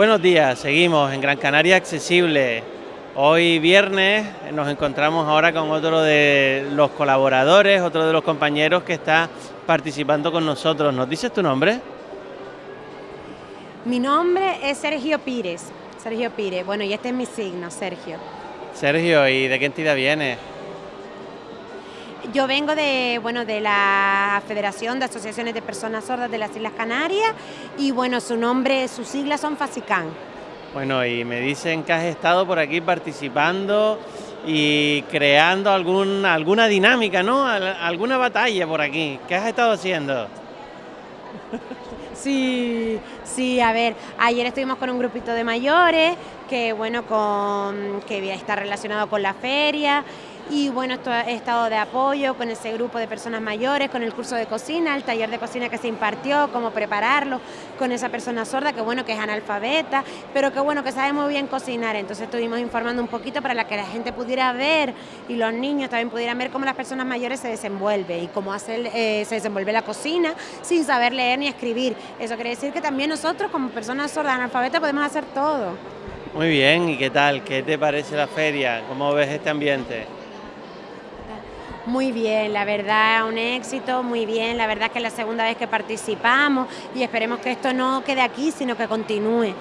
Buenos días, seguimos en Gran Canaria Accesible. Hoy viernes nos encontramos ahora con otro de los colaboradores, otro de los compañeros que está participando con nosotros. ¿Nos dices tu nombre? Mi nombre es Sergio Pires. Sergio Pires. Bueno, y este es mi signo, Sergio. Sergio, ¿y de qué entidad vienes? Yo vengo de, bueno, de la Federación de Asociaciones de Personas Sordas de las Islas Canarias y bueno, su nombre, sus siglas son FASICAN. Bueno, y me dicen que has estado por aquí participando y creando algún, alguna dinámica, ¿no? Alguna batalla por aquí. ¿Qué has estado haciendo? Sí, sí, a ver, ayer estuvimos con un grupito de mayores que, bueno, con, que está relacionado con la feria y bueno, he estado de apoyo con ese grupo de personas mayores, con el curso de cocina, el taller de cocina que se impartió, cómo prepararlo, con esa persona sorda que bueno que es analfabeta, pero que bueno que sabe muy bien cocinar, entonces estuvimos informando un poquito para que la gente pudiera ver y los niños también pudieran ver cómo las personas mayores se desenvuelven y cómo hacer, eh, se desenvuelve la cocina sin saber leer ni escribir. Eso quiere decir que también nosotros como personas sordas analfabetas podemos hacer todo. Muy bien, ¿y qué tal? ¿Qué te parece la feria? ¿Cómo ves este ambiente? Muy bien, la verdad, un éxito, muy bien, la verdad que es la segunda vez que participamos y esperemos que esto no quede aquí, sino que continúe.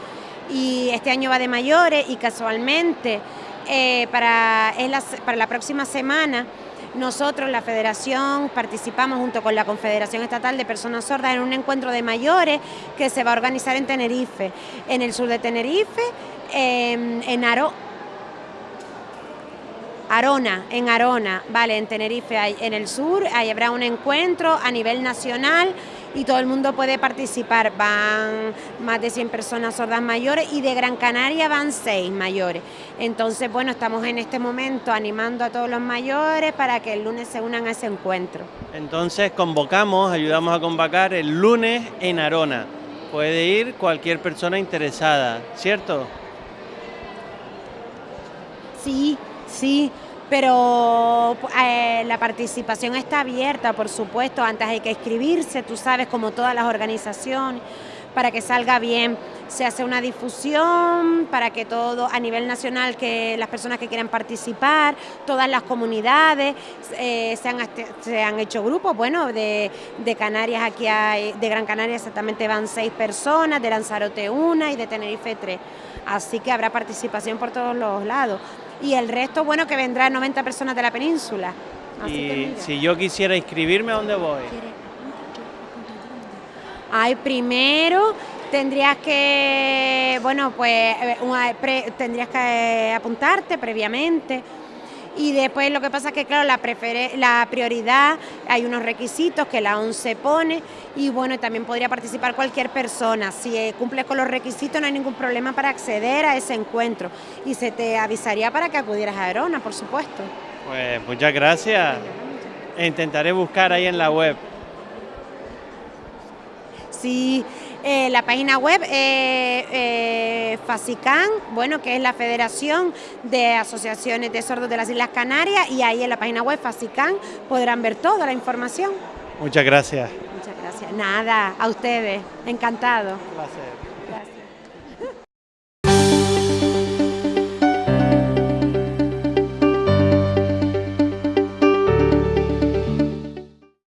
Y este año va de mayores y casualmente eh, para, la, para la próxima semana nosotros, la Federación, participamos junto con la Confederación Estatal de Personas Sordas en un encuentro de mayores que se va a organizar en Tenerife, en el sur de Tenerife, en Aro, Arona, en Arona, vale, en Tenerife, en el sur, ahí habrá un encuentro a nivel nacional y todo el mundo puede participar. Van más de 100 personas sordas mayores y de Gran Canaria van 6 mayores. Entonces, bueno, estamos en este momento animando a todos los mayores para que el lunes se unan a ese encuentro. Entonces, convocamos, ayudamos a convocar el lunes en Arona. Puede ir cualquier persona interesada, ¿cierto? Sí, Sí, pero eh, la participación está abierta, por supuesto, antes hay que inscribirse, tú sabes, como todas las organizaciones, para que salga bien. Se hace una difusión para que todo, a nivel nacional, que las personas que quieran participar, todas las comunidades, eh, se, han, se, han, hecho grupos, bueno, de, de, Canarias aquí hay, de Gran Canaria exactamente van seis personas, de Lanzarote una y de Tenerife tres. Así que habrá participación por todos los lados y el resto, bueno, que vendrán 90 personas de la península. y si yo quisiera inscribirme, ¿a dónde voy? Ay, primero tendrías que, bueno, pues eh, tendrías que apuntarte previamente y después lo que pasa es que, claro, la, la prioridad, hay unos requisitos que la ONCE pone y bueno, también podría participar cualquier persona. Si eh, cumple con los requisitos no hay ningún problema para acceder a ese encuentro y se te avisaría para que acudieras a Verona, por supuesto. Pues muchas gracias. Intentaré buscar ahí en la web. Sí, eh, la página web es eh, FASICAN, bueno, que es la Federación de Asociaciones de Sordos de las Islas Canarias, y ahí en la página web FASICAN podrán ver toda la información. Muchas gracias. Muchas gracias. Nada, a ustedes. Encantado. Un placer.